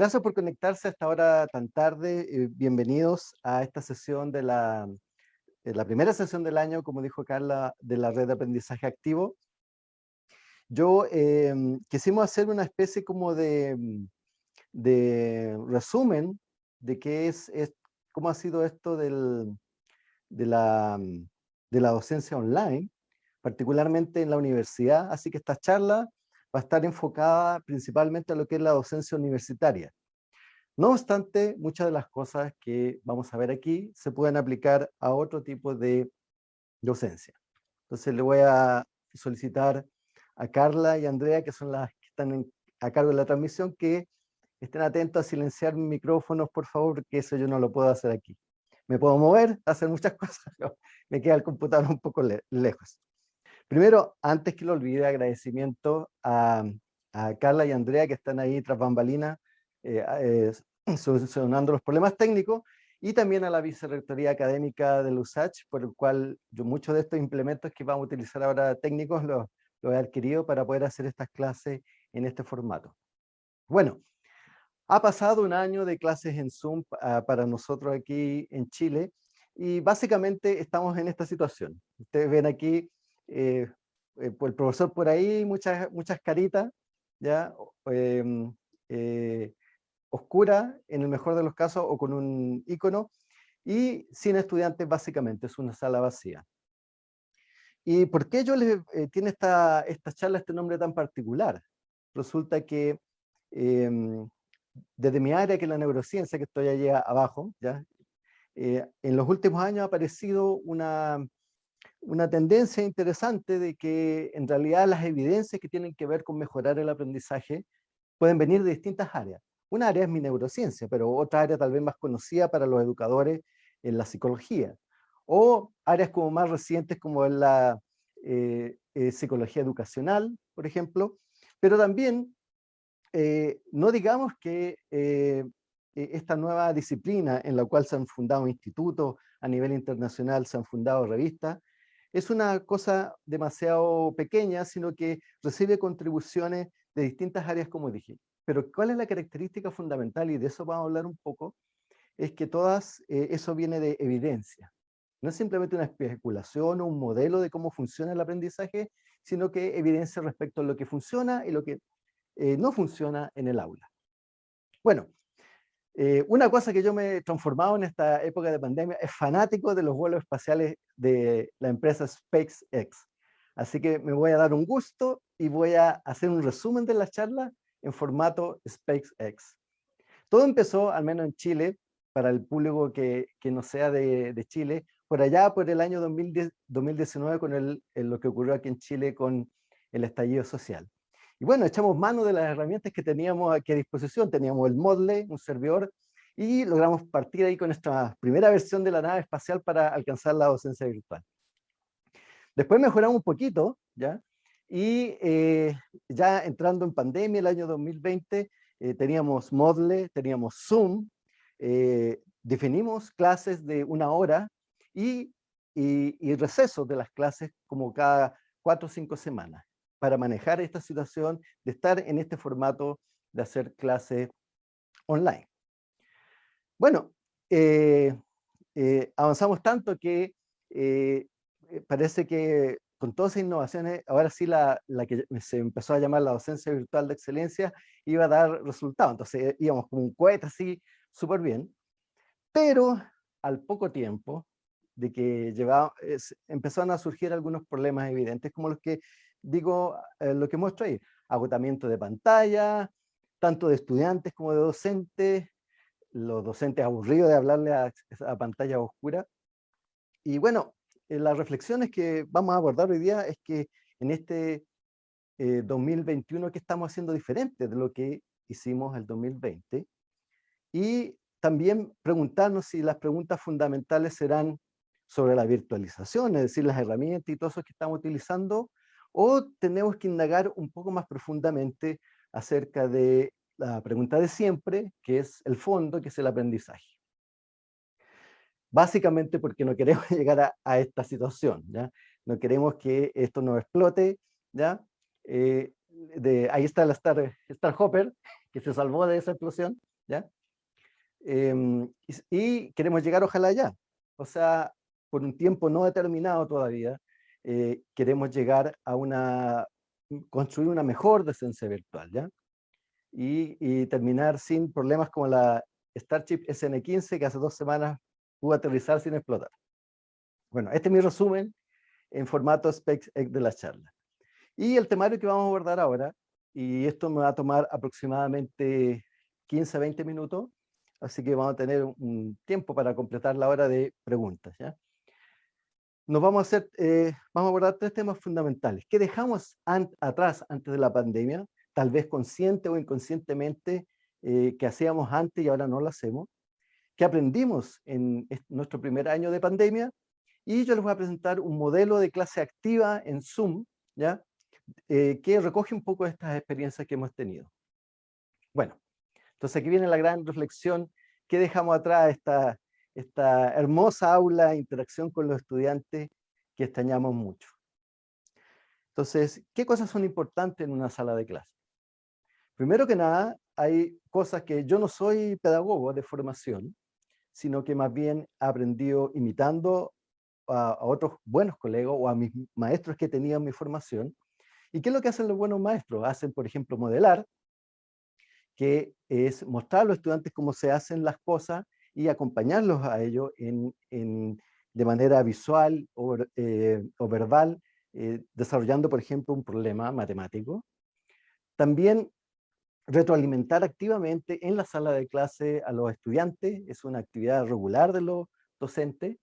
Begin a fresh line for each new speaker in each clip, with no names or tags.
gracias por conectarse a esta hora tan tarde. Eh, bienvenidos a esta sesión de la, la primera sesión del año, como dijo Carla, de la red de aprendizaje activo. Yo em, quisimos hacer una especie como de, de resumen de qué es, cómo ha sido esto del, de, la, de la docencia online, particularmente en la universidad. Así que esta charla va a estar enfocada principalmente a lo que es la docencia universitaria. No obstante, muchas de las cosas que vamos a ver aquí se pueden aplicar a otro tipo de docencia. Entonces le voy a solicitar a Carla y Andrea, que son las que están a cargo de la transmisión, que estén atentos a silenciar micrófonos, por favor, porque eso yo no lo puedo hacer aquí. Me puedo mover, hacer muchas cosas, pero me queda el computador un poco lejos. Primero, antes que lo olvide, agradecimiento a, Carla y Andrea que están ahí tras bambalinas eh, eh, solucionando los problemas técnicos y también a la Vicerrectoría Académica del USACH, por el cual yo muchos de estos implementos que vamos a utilizar ahora técnicos los, he adquirido para poder hacer estas clases en este formato. Bueno, ha pasado un año de clases en Zoom ah, para nosotros aquí en Chile y básicamente estamos en esta situación. Ustedes ven aquí eh, eh, el profesor por ahí, muchas, muchas caritas, ¿ya? Em, eh, oscura en el mejor de los casos o con un icono, y sin estudiantes básicamente, es una sala vacía. ¿Y por qué yo les tiene esta, esta charla este nombre tan particular? Resulta que em, desde mi área, que es la neurociencia, que estoy allí abajo, ¿ya? en los últimos años ha aparecido una, una tendencia interesante de que en realidad las evidencias que tienen que ver con mejorar el aprendizaje pueden venir de distintas áreas. Una área es mi neurociencia, pero otra área tal vez más conocida para los educadores en la psicología. O áreas como más recientes como en la eh, eh, psicología educacional, por ejemplo. Pero también, eh, no digamos que esta nueva disciplina en la cual se han fundado institutos a nivel internacional, se han fundado revistas, es una cosa demasiado pequeña, sino que recibe contribuciones de distintas áreas, como dije. Pero ¿cuál es la característica fundamental? Y de eso vamos a hablar un poco, es que todas, eh, eso viene de evidencia. No es simplemente una especulación o un modelo de cómo funciona el aprendizaje, sino que evidencia respecto a lo que funciona y lo que eh, no funciona en el aula. Bueno, eh, una cosa que yo me he transformado en esta época de pandemia es fanático de los vuelos espaciales de la empresa SpaceX. Así que me voy a dar un gusto y voy a hacer un resumen de la charla en formato SpaceX. Todo empezó, al menos en Chile, para el público que, no sea de, Chile, por allá por el año 2010, 2019 con el, lo que ocurrió aquí en Chile con el estallido social. Y bueno, echamos mano de las herramientas que teníamos aquí a disposición. Teníamos el Modle, un servidor, y logramos partir ahí con nuestra primera versión de la nave espacial para alcanzar la docencia virtual. Después mejoramos un poquito, ¿ya? Y eh, ya entrando en pandemia el año 2020, eh, teníamos Modle, teníamos Zoom, eh, definimos clases de una hora y, y, y recesos de las clases como cada cuatro o cinco semanas para manejar esta situación de estar en este formato de hacer clase online. Bueno, eh, eh, avanzamos tanto que eh, parece que con todas esas innovaciones, ahora sí la, que se empezó a llamar la docencia virtual de excelencia iba a dar resultados. Entonces íbamos como un cohete así, súper bien. Pero al poco tiempo de que llevaba, empezaron a surgir algunos problemas evidentes, como los que digo eh, lo que muestro ahí, agotamiento de pantalla, tanto de estudiantes como de docentes, los docentes aburridos de hablarle a, pantalla oscura. Y bueno, eh, las reflexiones que vamos a abordar hoy día es que en este 2021 eh, que estamos haciendo diferente de lo que hicimos el 2020 y también preguntarnos si las preguntas fundamentales serán sobre la virtualización, es decir, las herramientas y todo eso que estamos utilizando, o tenemos que indagar un poco más profundamente acerca de la pregunta de siempre, que es el fondo, que es el aprendizaje. Básicamente porque no queremos llegar a, esta situación, ¿ya? No queremos que esto nos explote, ¿ya? Eh, de, ahí está el Star, Star Hopper, que se salvó de esa explosión, ¿ya? Em, y, queremos llegar ojalá allá. O sea, por un tiempo no determinado todavía, eh, queremos llegar a una, construir una mejor decencia virtual, ¿ya? Y, y, terminar sin problemas como la Starship SN15 que hace dos semanas pudo aterrizar sin explotar. Bueno, este es mi resumen en formato SpaceX de la charla. Y el temario que vamos a abordar ahora, y esto me va a tomar aproximadamente 15 a 20 minutos, así que vamos a tener un tiempo para completar la hora de preguntas. ¿ya? Nos vamos a hacer, eh, vamos a abordar tres temas fundamentales. ¿Qué dejamos atrás antes de la pandemia? Tal vez consciente o inconscientemente eh, que hacíamos antes y ahora no lo hacemos. ¿Qué aprendimos en nuestro primer año de pandemia? Y yo les voy a presentar un modelo de clase activa en Zoom, ¿ya? Eh, que recoge un poco estas experiencias que hemos tenido. Bueno, entonces aquí viene la gran reflexión, ¿qué dejamos atrás? Esta, esta hermosa aula, interacción con los estudiantes que extrañamos mucho. Entonces, ¿qué cosas son importantes en una sala de clase? Primero que nada, hay cosas que yo no soy pedagogo de formación, sino que más bien he aprendido imitando a, otros buenos colegas o a mis maestros que tenían mi formación, ¿Y qué es lo que hacen los buenos maestros? Hacen, por ejemplo, modelar, que es mostrar a los estudiantes cómo se hacen las cosas y acompañarlos a ello en, de manera visual o, eh, verbal, eh, desarrollando, por ejemplo, un problema matemático. También retroalimentar activamente en la sala de clase a los estudiantes, es una actividad regular de los docentes.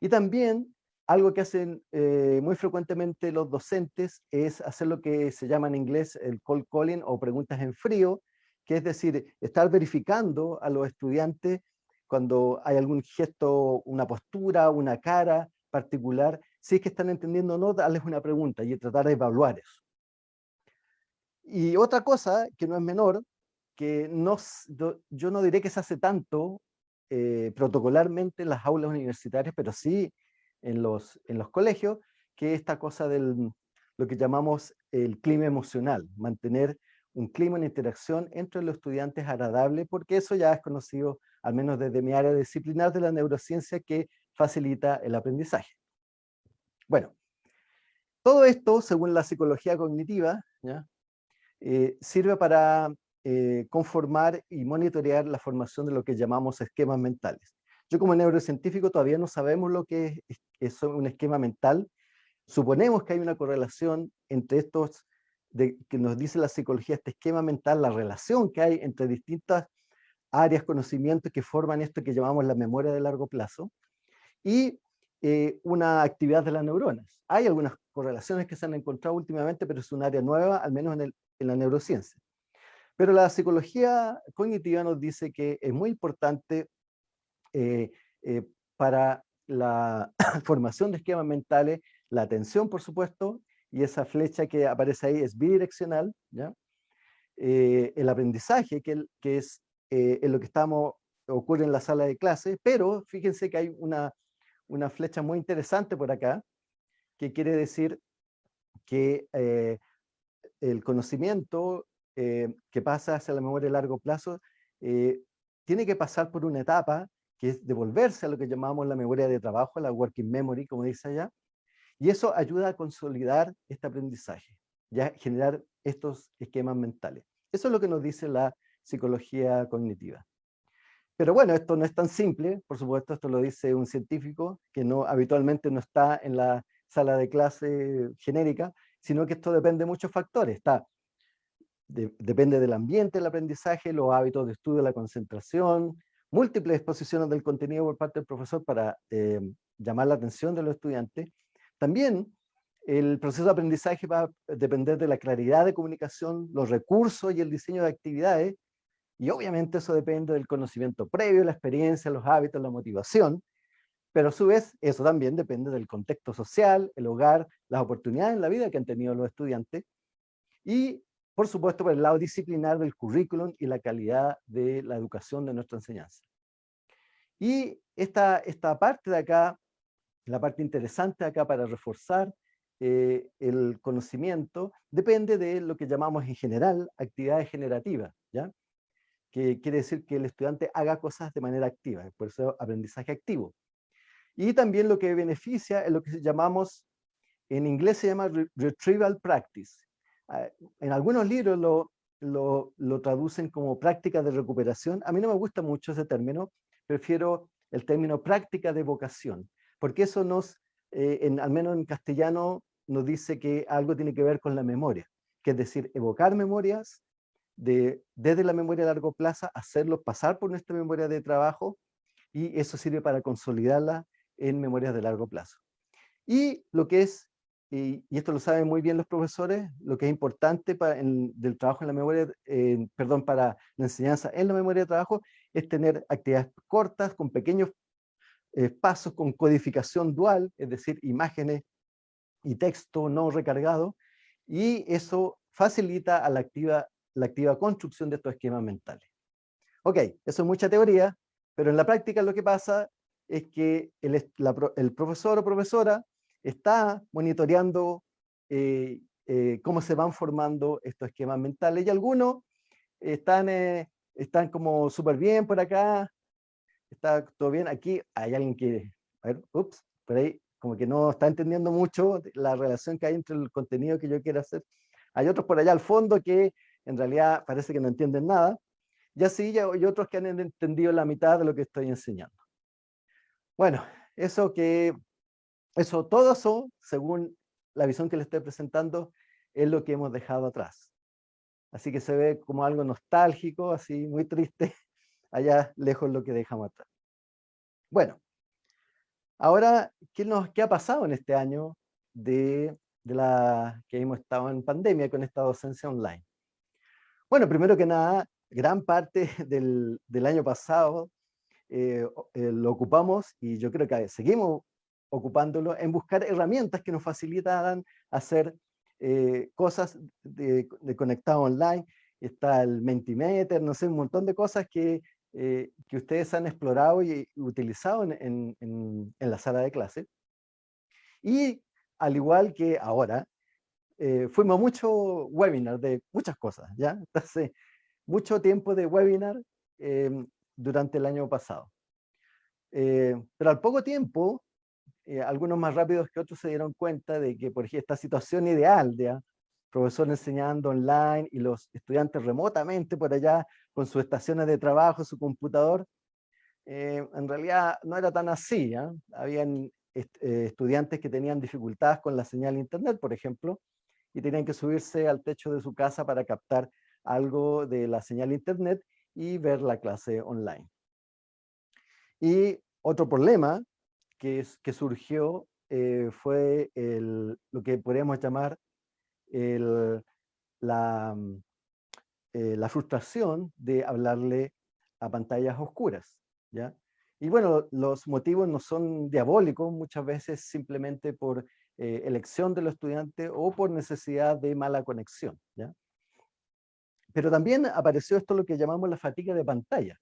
Y también algo que hacen eh, muy frecuentemente los docentes es hacer lo que se llama en inglés el cold calling o preguntas en frío, que es decir, estar verificando a los estudiantes cuando hay algún gesto, una postura, una cara particular, si es que están entendiendo o no, darles una pregunta y tratar de evaluar eso. Y otra cosa que no es menor, que no, yo no diré que se hace tanto eh, protocolarmente en las aulas universitarias, pero sí en los, en los colegios, que esta cosa del lo que llamamos el clima emocional, mantener un clima de interacción entre los estudiantes agradable, porque eso ya es conocido, al menos desde mi área disciplinar de la neurociencia, que facilita el aprendizaje. Bueno, todo esto, según la psicología cognitiva. Eh, sirve para eh, conformar y monitorear la formación de lo que llamamos esquemas mentales. Yo como neurocientífico todavía no sabemos lo que es, un esquema mental. Suponemos que hay una correlación entre estos, de, que nos dice la psicología, este esquema mental, la relación que hay entre distintas áreas, conocimientos que forman esto que llamamos la memoria de largo plazo, y eh, una actividad de las neuronas. Hay algunas correlaciones que se han encontrado últimamente, pero es un área nueva, al menos en, en la neurociencia. Pero la psicología cognitiva nos dice que es muy importante eh, eh, para la formación de esquemas mentales, la atención, por supuesto, y esa flecha que aparece ahí es bidireccional, ¿ya? El aprendizaje, que, que es en lo que estamos, ocurre en la sala de clase, pero fíjense que hay una, una flecha muy interesante por acá, que quiere decir que el conocimiento que pasa hacia la memoria a largo plazo tiene que pasar por una etapa que es devolverse a lo que llamamos la memoria de trabajo, la working memory, como dice allá, y eso ayuda a consolidar este aprendizaje, ya generar estos esquemas mentales. Eso es lo que nos dice la psicología cognitiva. Pero bueno, esto no es tan simple, por supuesto, esto lo dice un científico que no habitualmente no está en la sala de clase genérica, sino que esto depende de muchos factores. Está, depende del ambiente del aprendizaje, los hábitos de estudio, la concentración, múltiples exposiciones del contenido por parte del profesor para eh, llamar la atención de los estudiantes. También el proceso de aprendizaje va a depender de la claridad de comunicación, los recursos y el diseño de actividades, y obviamente eso depende del conocimiento previo, la experiencia, los hábitos, la motivación, pero a su vez eso también depende del contexto social, el hogar, las oportunidades en la vida que han tenido los estudiantes, y por supuesto, por el lado disciplinar del currículum y la calidad de la educación de nuestra enseñanza. Y esta, esta parte de acá, la parte interesante acá para reforzar eh, el conocimiento, depende de lo que llamamos en general actividades generativas, ¿ya? Que quiere decir que el estudiante haga cosas de manera activa, por eso aprendizaje activo. Y también lo que beneficia es lo que llamamos, en inglés se llama retrieval practice. Ah, en algunos libros lo, lo, traducen como práctica de recuperación. A mí no me gusta mucho ese término, prefiero el término práctica de vocación, porque eso nos, eh, al menos en castellano, nos dice que algo tiene que ver con la memoria, que es decir, evocar memorias de, desde la memoria a largo plazo, hacerlo pasar por nuestra memoria de trabajo, y eso sirve para consolidarla en memorias de largo plazo. Y lo que es, y, esto lo saben muy bien los profesores, lo que es importante para del trabajo en la memoria, perdón, para la enseñanza en la memoria de trabajo, es tener actividades cortas, con pequeños eh, pasos, con codificación dual, es decir, imágenes y texto no recargado, y eso facilita a la activa, la activa construcción de estos esquemas mentales. Ok, eso es mucha teoría, pero en la práctica lo que pasa es que el, profesor o profesora está monitoreando eh, eh, cómo se van formando estos esquemas mentales y algunos están, eh, están como súper bien por acá, está todo bien, aquí hay alguien que, a ver, ups, por ahí como que no está entendiendo mucho la relación que hay entre el contenido que yo quiero hacer. Hay otros por allá al fondo que en realidad parece que no entienden nada, y así hay otros que han entendido la mitad de lo que estoy enseñando. Bueno, eso que, eso, todo eso, según la visión que les estoy presentando, es lo que hemos dejado atrás. Así que se ve como algo nostálgico, así muy triste, allá lejos lo que dejamos atrás. Bueno, ahora, ¿qué, nos, qué ha pasado en este año de, de la que hemos estado en pandemia con esta docencia online? Bueno, primero que nada, gran parte del, del año pasado eh, eh, lo ocupamos y yo creo que seguimos ocupándolo en buscar herramientas que nos facilitaran hacer eh, cosas de, conectado online. Está el Mentimeter, no sé, un montón de cosas que, que ustedes han explorado y utilizado en, en, en, la sala de clase. Y al igual que ahora, fuimos a muchos webinars de muchas cosas, ¿ya? Entonces, mucho tiempo de webinar durante el año pasado. Eh, pero al poco tiempo, eh, algunos más rápidos que otros se dieron cuenta de que, por ejemplo, esta situación ideal de profesor enseñando online y los estudiantes remotamente por allá con sus estaciones de trabajo, su computador, eh, en realidad no era tan así. ¿ah? Habían estudiantes que tenían dificultades con la señal internet, por ejemplo, y tenían que subirse al techo de su casa para captar algo de la señal internet y ver la clase online. Y otro problema que, surgió eh, fue lo que podríamos llamar la, mm, eh, la, frustración de hablarle a pantallas oscuras. ¿ya? Y bueno, los motivos no son diabólicos, muchas veces simplemente por eh, elección de los estudiantes o por necesidad de mala conexión. ¿ya? Pero también apareció esto lo que llamamos la fatiga de pantalla.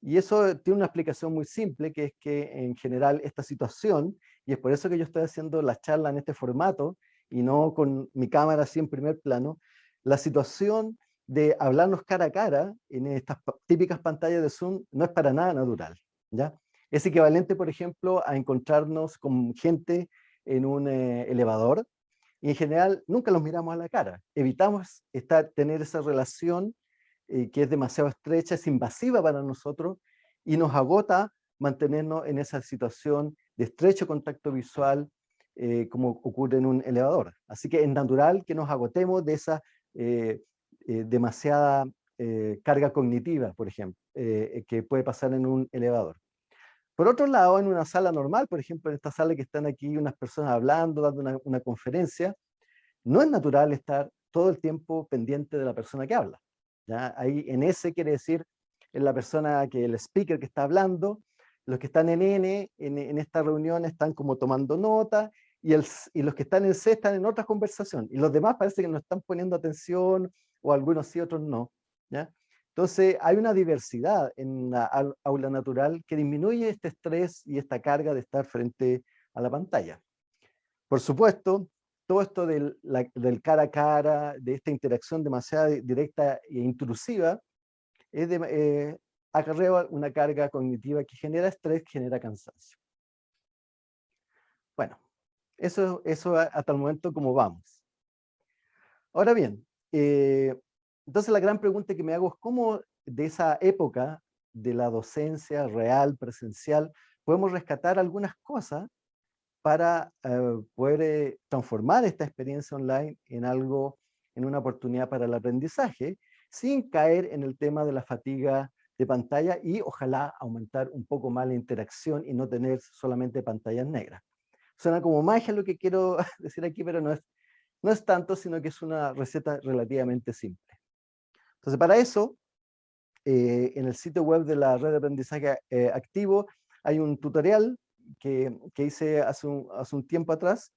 Y eso tiene una explicación muy simple, que es que en general esta situación, y es por eso que yo estoy haciendo la charla en este formato, y no con mi cámara así en primer plano, la situación de hablarnos cara a cara en estas típicas pantallas de Zoom no es para nada natural. ¿ya? Es equivalente, por ejemplo, a encontrarnos con gente en un eh, elevador y en general nunca los miramos a la cara. Evitamos estar, tener esa relación eh, que es demasiado estrecha, es invasiva para nosotros y nos agota mantenernos en esa situación de estrecho contacto visual eh, como ocurre en un elevador. Así que es natural que nos agotemos de esa demasiada carga cognitiva, por ejemplo, que puede pasar en un elevador. Por otro lado, en una sala normal, por ejemplo, en esta sala que están aquí unas personas hablando, dando una, conferencia, no es natural estar todo el tiempo pendiente de la persona que habla. ¿ya? Ahí en ese quiere decir en la persona que el speaker que está hablando, los que están en N, en, esta reunión están como tomando nota, y, los que están en C están en otra conversación, y los demás parece que no están poniendo atención, o algunos sí, otros no. ¿ya? Entonces, hay una diversidad en la aula natural que disminuye este estrés y esta carga de estar frente a la pantalla. Por supuesto, todo esto del, cara a cara, de esta interacción demasiado directa e intrusiva, es de, eh, acarrea una carga cognitiva que genera estrés, que genera cansancio. Bueno, eso, eso hasta el momento como vamos. Ahora bien, eh, entonces la gran pregunta que me hago es cómo de esa época de la docencia real, presencial, podemos rescatar algunas cosas para eh, poder eh, transformar esta experiencia online en algo, en una oportunidad para el aprendizaje, sin caer en el tema de la fatiga de pantalla y ojalá aumentar un poco más la interacción y no tener solamente pantallas negras. Suena como magia lo que quiero decir aquí, pero no es, no es tanto, sino que es una receta relativamente simple. Entonces, para eso, eh, en el sitio web de la red de aprendizaje eh, activo hay un tutorial que, que hice hace un, hace un, tiempo atrás,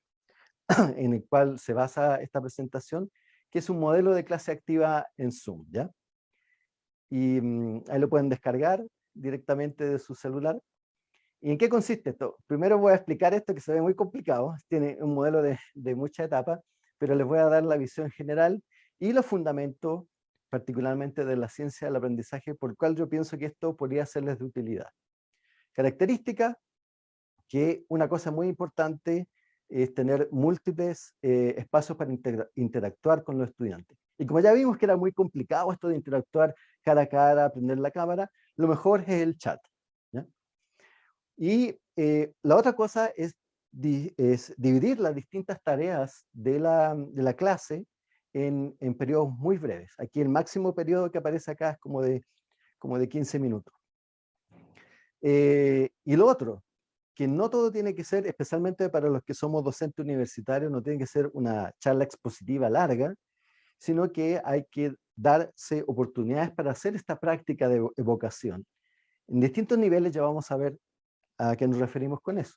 en el cual se basa esta presentación, que es un modelo de clase activa en Zoom. ¿ya? Y mm, ahí lo pueden descargar directamente de su celular. ¿Y en qué consiste esto? Primero voy a explicar esto que se ve muy complicado, tiene un modelo de, de muchas etapas, pero les voy a dar la visión general y los fundamentos particularmente de la ciencia del aprendizaje, por el cual yo pienso que esto podría serles de utilidad. Característica, que una cosa muy importante es tener múltiples eh, espacios para interactuar con los estudiantes. Y como ya vimos que era muy complicado esto de interactuar cara a cara, prender la cámara, lo mejor es el chat. Y eh, la otra cosa es, dividir las distintas tareas de la clase en, periodos muy breves. Aquí el máximo periodo que aparece acá es como de, como de 15 minutos. Eh, y lo otro, que no todo tiene que ser, especialmente para los que somos docentes universitarios, no tiene que ser una charla expositiva larga, sino que hay que darse oportunidades para hacer esta práctica de evocación. En distintos niveles ya vamos a ver a qué nos referimos con eso.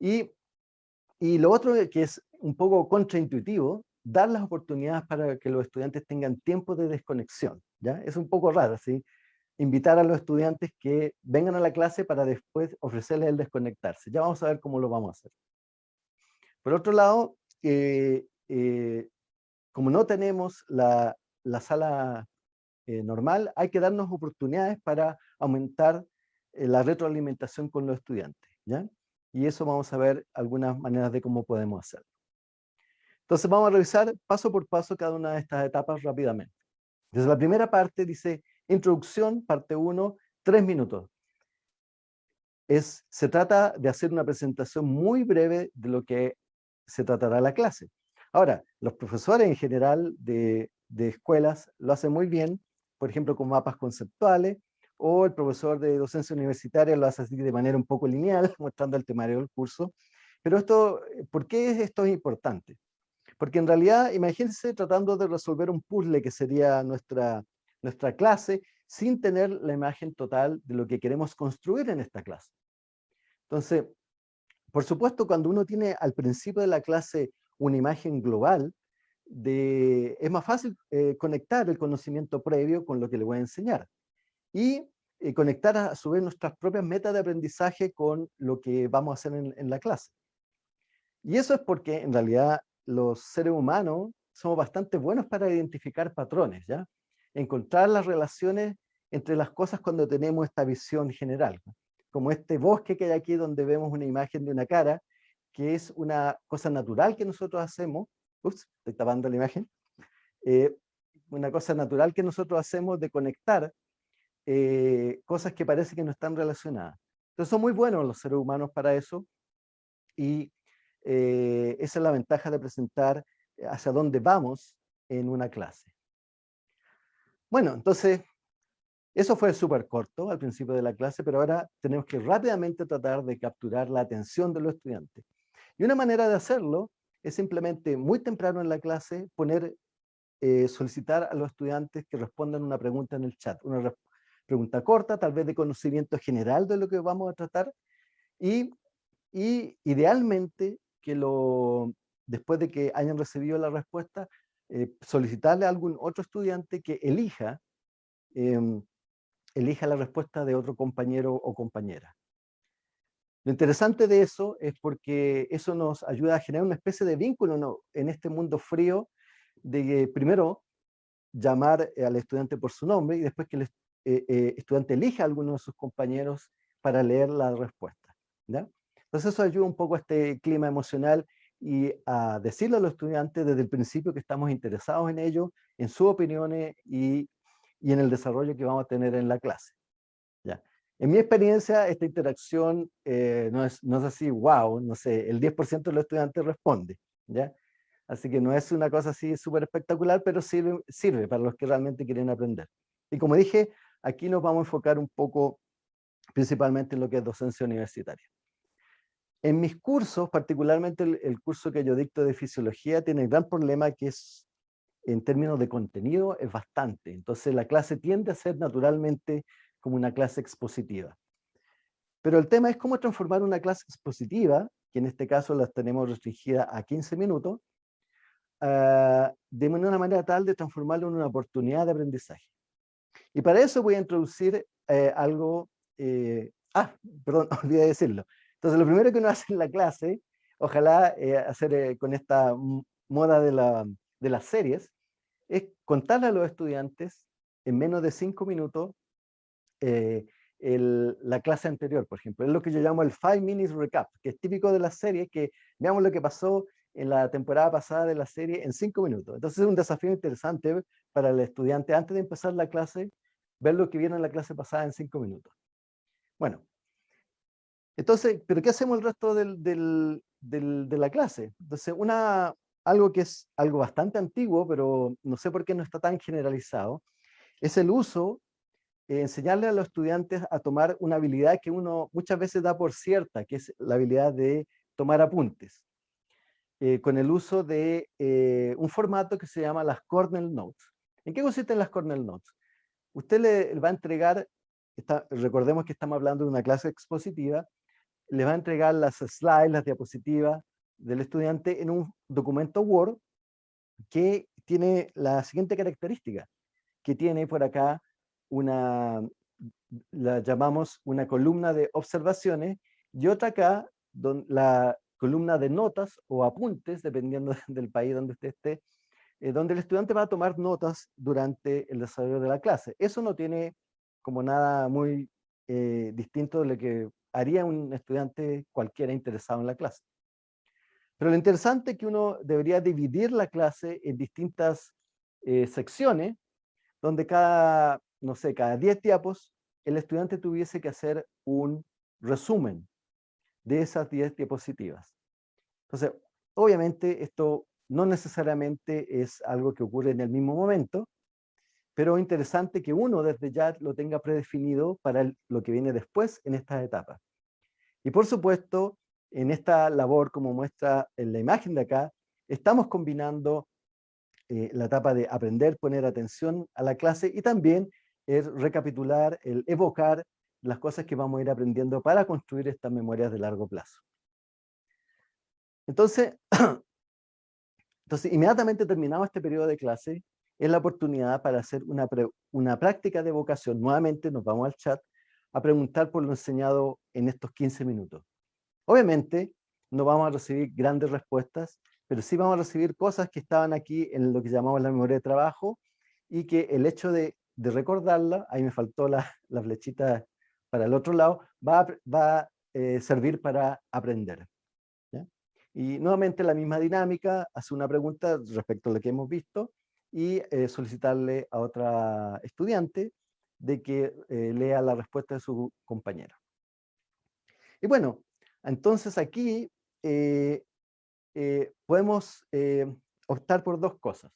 Y, y lo otro que es un poco contraintuitivo dar las oportunidades para que los estudiantes tengan tiempo de desconexión. ¿ya? Es un poco raro, ¿sí? Invitar a los estudiantes que vengan a la clase para después ofrecerles el desconectarse. Ya vamos a ver cómo lo vamos a hacer. Por otro lado, eh, eh, como no tenemos la, sala eh, normal, hay que darnos oportunidades para aumentar la retroalimentación con los estudiantes. ¿ya? Y eso vamos a ver algunas maneras de cómo podemos hacerlo. Entonces vamos a revisar paso por paso cada una de estas etapas rápidamente. Desde la primera parte dice introducción, parte 1, tres minutos. Es, se trata de hacer una presentación muy breve de lo que se tratará la clase. Ahora, los profesores en general de, de escuelas lo hacen muy bien, por ejemplo con mapas conceptuales, o el profesor de docencia universitaria lo hace así de manera un poco lineal, mostrando el temario del curso. Pero esto, ¿por qué esto es importante? Porque en realidad, imagínense tratando de resolver un puzzle que sería nuestra, nuestra clase, sin tener la imagen total de lo que queremos construir en esta clase. Entonces, por supuesto, cuando uno tiene al principio de la clase una imagen global, de, es más fácil eh, conectar el conocimiento previo con lo que le voy a enseñar. Y eh, conectar a, su vez nuestras propias metas de aprendizaje con lo que vamos a hacer en, en la clase. Y eso es porque en realidad los seres humanos somos bastante buenos para identificar patrones, ¿ya? Encontrar las relaciones entre las cosas cuando tenemos esta visión general. Como este bosque que hay aquí donde vemos una imagen de una cara, que es una cosa natural que nosotros hacemos. Ups, estoy tapando la imagen. Eh, una cosa natural que nosotros hacemos de conectar eh, cosas que parece que no están relacionadas. Entonces son muy buenos los seres humanos para eso y eh, esa es la ventaja de presentar hacia dónde vamos en una clase. Bueno, entonces, eso fue súper corto al principio de la clase, pero ahora tenemos que rápidamente tratar de capturar la atención de los estudiantes. Y una manera de hacerlo es simplemente muy temprano en la clase poner, eh, solicitar a los estudiantes que respondan una pregunta en el chat, una pregunta corta, tal vez de conocimiento general de lo que vamos a tratar, y idealmente lo, después de que hayan recibido la respuesta, eh, solicitarle a algún otro estudiante que elija, em, elija la respuesta de otro compañero o compañera. Lo interesante de eso es porque eso nos ayuda a generar una especie de vínculo en este mundo frío, de primero llamar al estudiante por su nombre y después que el estudiante elija a alguno de sus compañeros para leer la respuesta. Entonces eso ayuda un poco a este clima emocional y a decirle a los estudiantes desde el principio que estamos interesados en ello, en sus opiniones y, y en el desarrollo que vamos a tener en la clase. ¿ya? En mi experiencia, esta interacción eh, no, es, no es así, wow, no sé, el 10% de los estudiantes responde, ¿ya? Así que no es una cosa así súper espectacular, pero sirve, sirve para los que realmente quieren aprender. Y como dije, aquí nos vamos a enfocar un poco principalmente en lo que es docencia universitaria. En mis cursos, particularmente el, curso que yo dicto de fisiología, tiene el gran problema que es, en términos de contenido, es bastante. Entonces la clase tiende a ser naturalmente como una clase expositiva. Pero el tema es cómo transformar una clase expositiva, que en este caso la tenemos restringida a 15 minutos, uh, de una manera tal de transformarlo en una oportunidad de aprendizaje. Y para eso voy a introducir eh, algo, eh, ah, perdón, olvidé decirlo. Entonces lo primero que uno hace en la clase, ojalá eh, hacer con esta moda de, la, de las series, es contarle a los estudiantes en menos de cinco minutos eh, la clase anterior, por ejemplo. Es lo que yo llamo el Five Minutes Recap, que es típico de la serie, que veamos lo que pasó en la temporada pasada de la serie en cinco minutos. Entonces es un desafío interesante para el estudiante antes de empezar la clase, ver lo que viene en la clase pasada en cinco minutos. Bueno, entonces, ¿pero qué hacemos el resto del, del, de la clase? Entonces, una, algo que es algo bastante antiguo, pero no sé por qué no está tan generalizado, es el uso eh, enseñarle a los estudiantes a tomar una habilidad que uno muchas veces da por cierta, que es la habilidad de tomar apuntes, eh, con el uso de eh, un formato que se llama las Cornell Notes. ¿En qué consisten las Cornell Notes? Usted le va a entregar, recordemos que estamos hablando de una clase expositiva, le va a entregar las slides, las diapositivas del estudiante en un documento Word que tiene la siguiente característica, que tiene por acá una, la llamamos una columna de observaciones, y otra acá, la columna de notas o apuntes, dependiendo del país donde esté, eh, donde el estudiante va a tomar notas durante el desarrollo de la clase. Eso no tiene como nada muy eh, distinto de lo que haría un estudiante cualquiera interesado en la clase. Pero lo interesante es que uno debería dividir la clase en distintas eh, secciones, donde cada no sé, cada 10 diapos, el estudiante tuviese que hacer un resumen de esas 10 diapositivas. Entonces, obviamente esto no necesariamente es algo que ocurre en el mismo momento, pero es interesante que uno desde ya lo tenga predefinido para lo que viene después en estas etapas. Y por supuesto, en esta labor, como muestra en la imagen de acá, estamos combinando eh, la etapa de aprender, poner atención a la clase y también es recapitular, el evocar las cosas que vamos a ir aprendiendo para construir estas memorias de largo plazo. Entonces, entonces inmediatamente terminado este periodo de clase, es la oportunidad para hacer una, una práctica de evocación. Nuevamente nos vamos al chat a preguntar por lo enseñado en estos 15 minutos. Obviamente, no vamos a recibir grandes respuestas, pero sí vamos a recibir cosas que estaban aquí en lo que llamamos la memoria de trabajo y que el hecho de de recordarla, ahí me faltó la, flechita para el otro lado, va, va a eh, servir para aprender. Y nuevamente la misma dinámica, hace una pregunta respecto a lo que hemos visto y eh, solicitarle a otra estudiante de que eh, lea la respuesta de su compañero. Y bueno, entonces aquí podemos optar por dos cosas.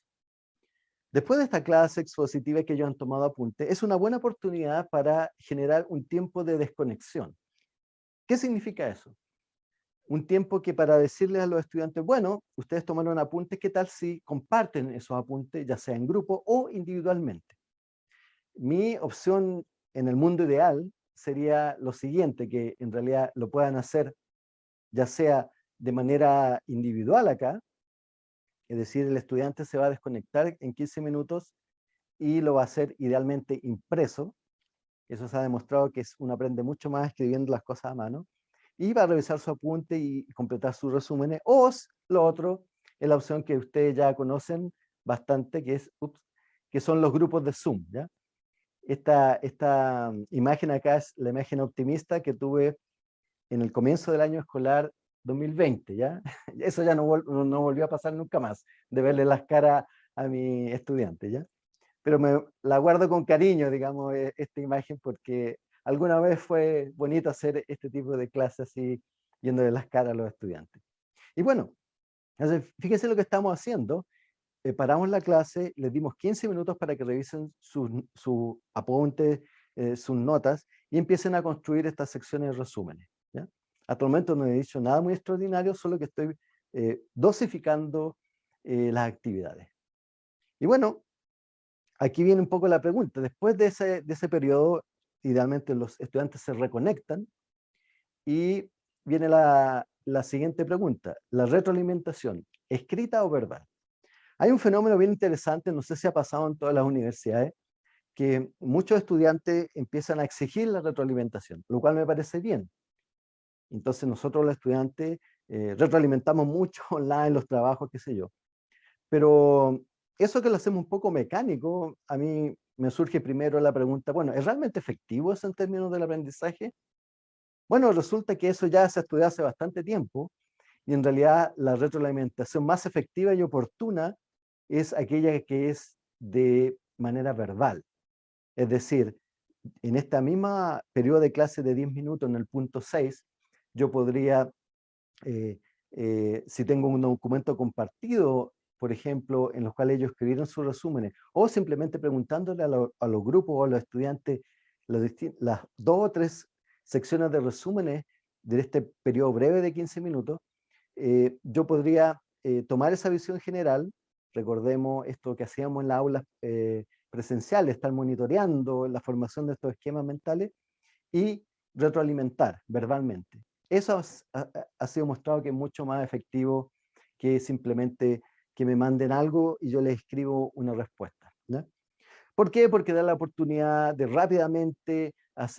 Después de esta clase expositiva que ellos han tomado apunte, es una buena oportunidad para generar un tiempo de desconexión. ¿Qué significa eso? Un tiempo que para decirles a los estudiantes, bueno, ustedes tomaron apuntes, ¿qué tal si comparten esos apuntes, ya sea en grupo o individualmente? Mi opción en el mundo ideal sería lo siguiente, que en realidad lo puedan hacer ya sea de manera individual acá, es decir, el estudiante se va a desconectar en 15 minutos y lo va a hacer idealmente impreso. Eso se ha demostrado que uno aprende mucho más escribiendo las cosas a mano. Y va a revisar su apunte y completar sus resúmenes. O lo otro es la opción que ustedes ya conocen bastante, que es, que son los grupos de Zoom. ¿ya? Esta, esta imagen acá es la imagen optimista que tuve en el comienzo del año escolar 2020, ¿ya? Eso ya no, no volvió a pasar nunca más, de verle las caras a mi estudiante, ¿ya? Pero me la guardo con cariño, digamos, e, esta imagen, porque alguna vez fue bonito hacer este tipo de clases así, yendo de las caras a los estudiantes. Y bueno, fíjense lo que estamos haciendo. Eh, paramos la clase, les dimos 15 minutos para que revisen sus su apuntes, eh, sus notas, y empiecen a construir estas secciones de resúmenes. ¿ya? Hasta el momento no he dicho nada muy extraordinario, solo que estoy eh, dosificando las actividades. Y bueno, aquí viene un poco la pregunta. Después de ese, de ese periodo, idealmente los estudiantes se reconectan y viene la, la siguiente pregunta. La retroalimentación, ¿escrita o verbal? Hay un fenómeno bien interesante, no sé si ha pasado en todas las universidades, que muchos estudiantes empiezan a exigir la retroalimentación, lo cual me parece bien. Entonces nosotros los estudiantes eh, retroalimentamos mucho online los trabajos, qué sé yo. Pero eso que lo hacemos un poco mecánico, a mí me surge primero la pregunta, bueno, ¿es realmente efectivo eso en términos del aprendizaje? Bueno, resulta que eso ya se ha estudiado hace bastante tiempo y en realidad la retroalimentación más efectiva y oportuna es aquella que es de manera verbal. Es decir, en esta misma periodo de clase de 10 minutos, en el punto 6, yo podría, eh, eh, si tengo un documento compartido, por ejemplo, en los cuales ellos escribieron sus resúmenes, o simplemente preguntándole a, los grupos o a los estudiantes las dos o tres secciones de resúmenes de este periodo breve de 15 minutos, eh, yo podría eh, tomar esa visión general, recordemos esto que hacíamos en las aulas eh, presenciales, estar monitoreando la formación de estos esquemas mentales y retroalimentar verbalmente. Eso ha, sido mostrado que es mucho más efectivo que simplemente que me manden algo y yo les escribo una respuesta. ¿Por qué? Porque da la oportunidad de rápidamente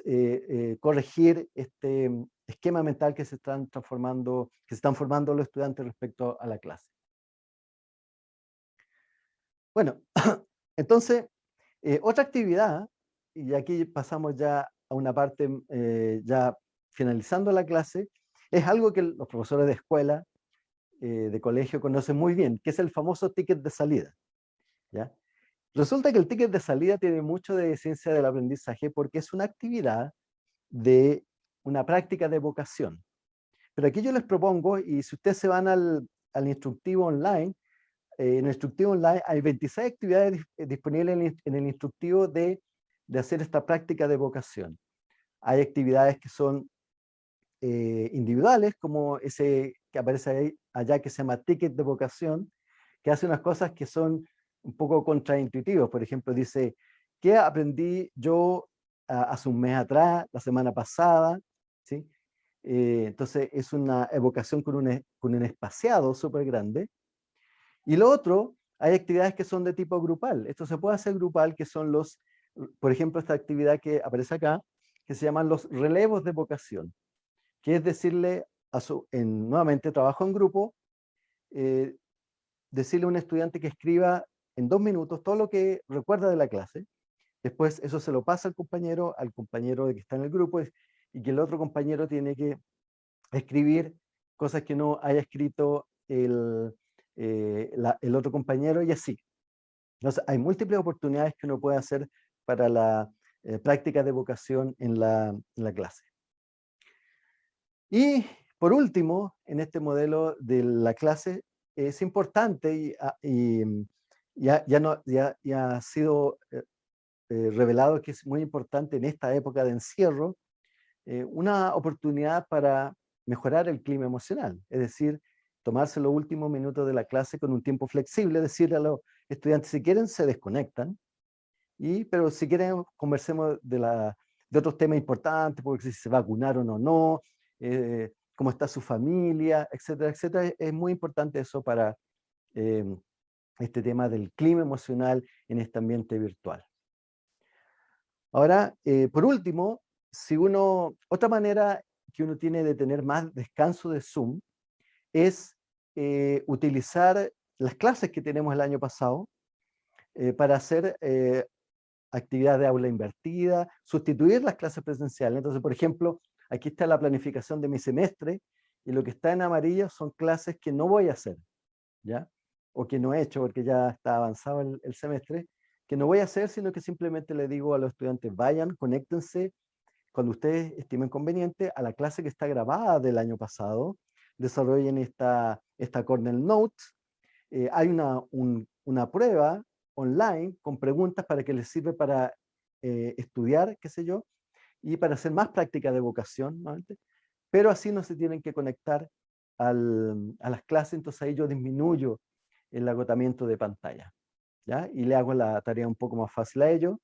eh, eh, corregir este esquema mental que se están transformando, que se están formando los estudiantes respecto a la clase. Bueno, entonces, eh, otra actividad, y aquí pasamos ya a una parte ya finalizando la clase, es algo que los profesores de escuela, de colegio conocen muy bien, que es el famoso ticket de salida. ¿ya? Resulta que el ticket de salida tiene mucho de ciencia del aprendizaje porque es una actividad de una práctica de vocación. Pero aquí yo les propongo, y si ustedes se van al, instructivo online, eh, en el instructivo online hay 26 actividades eh, disponibles en, el instructivo de, hacer esta práctica de vocación. Hay actividades que son eh, individuales, como ese que aparece ahí, allá que se llama ticket de vocación, que hace unas cosas que son un poco contraintuitivo. Por ejemplo, dice, ¿qué aprendí yo hace un mes atrás, la semana pasada? ¿Sí? Eh, entonces es una evocación con un, con un espaciado súper grande. Y lo otro, hay actividades que son de tipo grupal. Esto se puede hacer grupal, que son los, por ejemplo, esta actividad que aparece acá, que se llaman los relevos de vocación, que es decirle, nuevamente trabajo en grupo, eh, decirle a un estudiante que escriba en dos minutos todo lo que recuerda de la clase, después eso se lo pasa al compañero, al compañero que está en el grupo, y que el otro compañero tiene que escribir cosas que no haya escrito el, eh, el otro compañero y así. Entonces, hay múltiples oportunidades que uno puede hacer para la eh, práctica de vocación en la, en la, clase. Y por último, en este modelo de la clase, es importante y, ah, no, ya, ya ha sido eh, eh, revelado que es muy importante en esta época de encierro, eh, una oportunidad para mejorar el clima emocional, es decir, tomarse los últimos minutos de la clase con un tiempo flexible, decirle a los estudiantes, si quieren, se desconectan, y, pero si quieren, conversemos de, la, de otros temas importantes, porque si se vacunaron o no, cómo está su familia, etcétera, etcétera. Es muy importante eso para este tema del clima emocional en este ambiente virtual. Ahora, eh, por último, si uno, otra manera que uno tiene de tener más descanso de Zoom es eh, utilizar las clases que tenemos el año pasado eh, para hacer eh, actividades de aula invertida, sustituir las clases presenciales. Entonces, por ejemplo, aquí está la planificación de mi semestre y lo que está en amarillo son clases que no voy a hacer, ¿ya? O que no he hecho porque ya está avanzado el, semestre, que no voy a hacer, sino que simplemente le digo a los estudiantes, vayan, conéctense, cuando ustedes estimen conveniente, a la clase que está grabada del año pasado, desarrollen esta, esta Cornell Notes, eh, hay una, una prueba online con preguntas para que les sirve para eh, estudiar, qué sé yo, y para hacer más práctica de vocación, pero así no se tienen que conectar a las clases, entonces ahí yo disminuyo el agotamiento de pantalla, ¿ya? Y le hago la tarea un poco más fácil a ellos,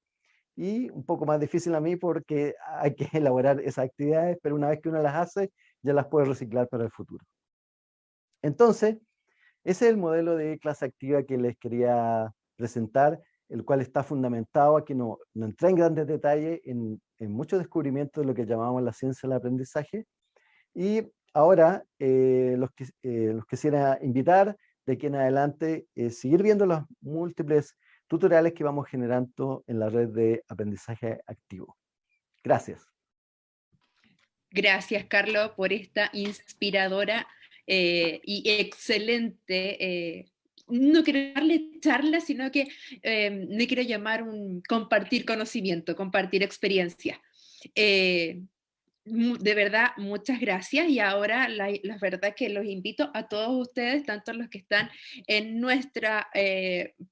y un poco más difícil a mí porque hay que elaborar esas actividades, pero una vez que uno las hace, ya las puede reciclar para el futuro. Entonces, ese es el modelo de clase activa que les quería presentar, el cual está fundamentado, aquí no, no entré en grandes detalles, en, en muchos descubrimientos de lo que llamamos la ciencia del aprendizaje. Y ahora eh, los, que, eh, quisiera invitar de aquí en adelante eh, seguir viendo los múltiples tutoriales que vamos generando en la red de aprendizaje activo. Gracias.
Gracias, Carlos, por esta inspiradora eh, y excelente, eh, no quiero darle charla, sino que eh, me quiero llamar un compartir conocimiento, compartir experiencia. de verdad, muchas gracias y ahora la, verdad que los invito a todos ustedes, tanto los que están en nuestra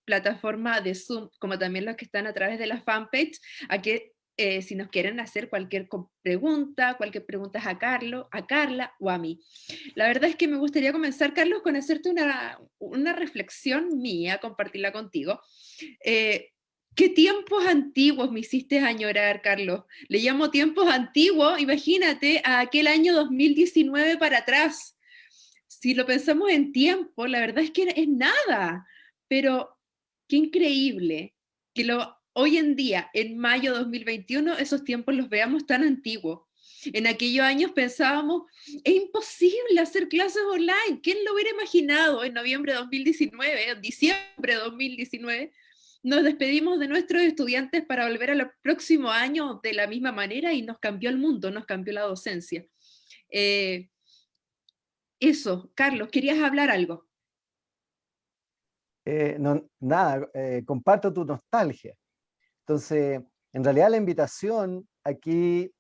plataforma de Zoom, como también los que están a través de la fanpage, a que eh, si nos quieren hacer cualquier pregunta, cualquier pregunta a, Carlos, a Carla o a mí. La verdad es que me gustaría comenzar, Carlos, con hacerte una, una reflexión mía, compartirla contigo. Eh, ¿Qué tiempos antiguos me hiciste añorar, Carlos? Le llamo tiempos antiguos, imagínate, a aquel año 2019 para atrás. Si lo pensamos en tiempo, la verdad es que es nada, pero qué increíble que lo hoy en día, en mayo de 2021, esos tiempos los veamos tan antiguos. En aquellos años pensábamos, es imposible hacer clases online. ¿Quién lo hubiera imaginado en noviembre de 2019, en diciembre de 2019? Nos despedimos de nuestros estudiantes para volver al próximo año de la misma manera y nos cambió el mundo, nos cambió la docencia. Eh, eso, Carlos, ¿querías hablar algo?
Eh, no, nada, eh, comparto tu nostalgia. Entonces, en realidad la invitación aquí,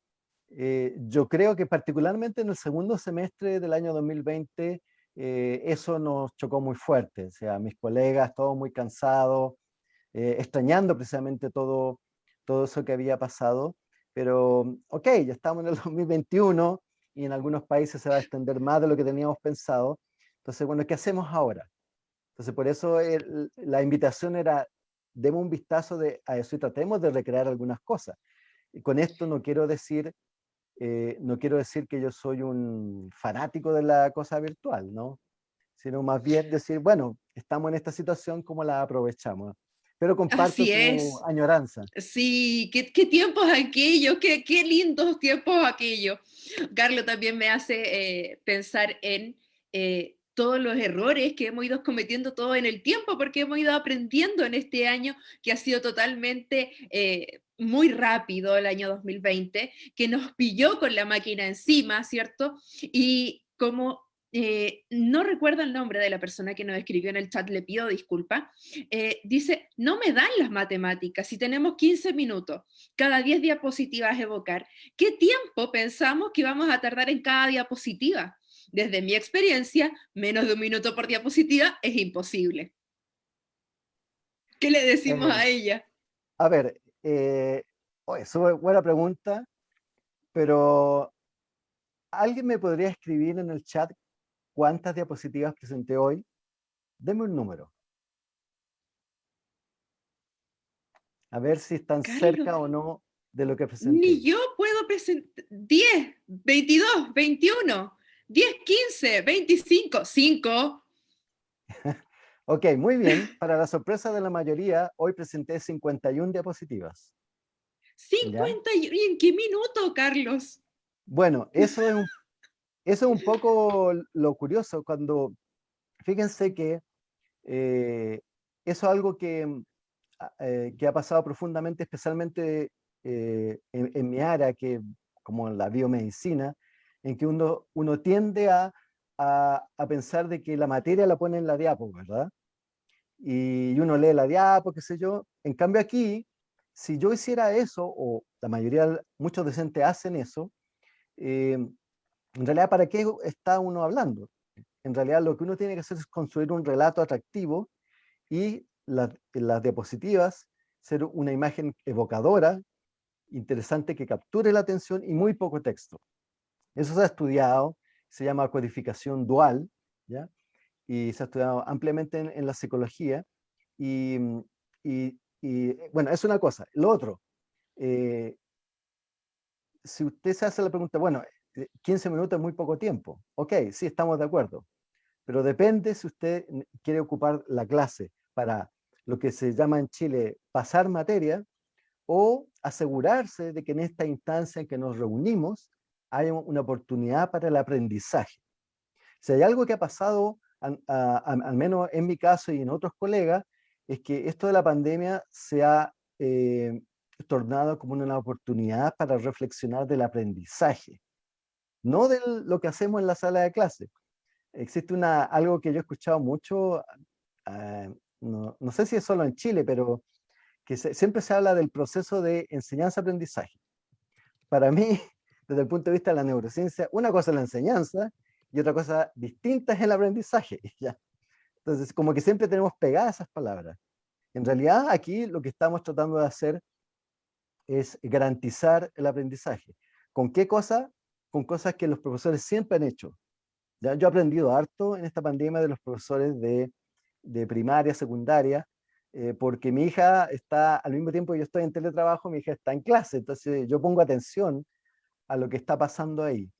eh, yo creo que particularmente en el segundo semestre del año 2020, eh, eso nos chocó muy fuerte. O sea, mis colegas, todos muy cansados, eh, extrañando precisamente todo, todo eso que había pasado. Pero, ok, ya estamos en el 2021 y en algunos países se va a extender más de lo que teníamos pensado. Entonces, bueno, ¿qué hacemos ahora? Entonces, por eso la invitación era demos un vistazo de, a eso y tratemos de recrear algunas cosas. Y con esto no quiero decir, eh, no quiero decir que yo soy un fanático de la cosa virtual, ¿no? Sino más bien decir, bueno, estamos en esta situación, ¿cómo la aprovechamos? Pero comparto tu añoranza.
Sí, qué, qué tiempos aquellos, qué, qué, lindos tiempos aquellos. Carlos también me hace eh, pensar en eh, todos los errores que hemos ido cometiendo todo en el tiempo, porque hemos ido aprendiendo en este año que ha sido totalmente eh, muy rápido, el año 2020, que nos pilló con la máquina encima, ¿cierto? Y como eh, no recuerdo el nombre de la persona que nos escribió en el chat, le pido disculpa, eh, dice, no me dan las matemáticas, si tenemos 15 minutos, cada 10 diapositivas evocar, ¿qué tiempo pensamos que vamos a tardar en cada diapositiva? Desde mi experiencia, menos de un minuto por diapositiva es imposible. ¿Qué le decimos a ella?
A ver, eh, es una buena pregunta, pero ¿alguien me podría escribir en el chat cuántas diapositivas presenté hoy? Deme un número. A ver si están cerca o no de lo que presenté.
Ni yo puedo presentar 10, 22, 21. 10, 15, 25, 5.
ok, muy bien. Para la sorpresa de la mayoría, hoy presenté 51 diapositivas.
51, ¿y en qué minuto, Carlos?
Bueno, eso es un, eso es un poco lo curioso cuando, fíjense que eh, eso es algo que que ha pasado profundamente, especialmente en, en, mi área, que como la biomedicina, en que uno, uno tiende a, a, pensar de que la materia la pone en la diapo, ¿verdad? Y uno lee la diapo, qué sé yo. En cambio aquí, si yo hiciera eso, o la mayoría, muchos docentes hacen eso, eh, en realidad, ¿para qué está uno hablando? En realidad, lo que uno tiene que hacer es construir un relato atractivo y las, las diapositivas ser una imagen evocadora, interesante, que capture la atención y muy poco texto. Eso se ha estudiado, se llama codificación dual, ¿ya? y se ha estudiado ampliamente en, la psicología. Y, y, y, bueno, es una cosa. Lo otro, eh, si usted se hace la pregunta, bueno, 15 eh, minutos es muy poco tiempo. Ok, sí, estamos de acuerdo. Pero depende si usted quiere ocupar la clase para lo que se llama en Chile pasar materia o asegurarse de que en esta instancia en que nos reunimos hay una oportunidad para el aprendizaje. Si hay algo que ha pasado, al menos en mi caso y en otros colegas, es que esto de la pandemia se ha eh, tornado como una oportunidad para reflexionar del aprendizaje, no de lo que hacemos en la sala de clase. Existe una, algo que yo he escuchado mucho, ah, no, no, sé si es solo en Chile, pero que siempre se habla del proceso de enseñanza-aprendizaje. Para mí, desde el punto de vista de la neurociencia, una cosa es la enseñanza y otra cosa distinta es el aprendizaje. ¿ya? Entonces, como que siempre tenemos pegadas esas palabras. En realidad, aquí lo que estamos tratando de hacer es garantizar el aprendizaje. ¿Con qué cosa? Con cosas que los profesores siempre han hecho. ¿ya? Yo he aprendido harto en esta pandemia de los profesores de, de primaria, secundaria, eh, porque mi hija está, al mismo tiempo que yo estoy en teletrabajo, mi hija está en clase, entonces yo pongo atención a lo que está pasando ahí.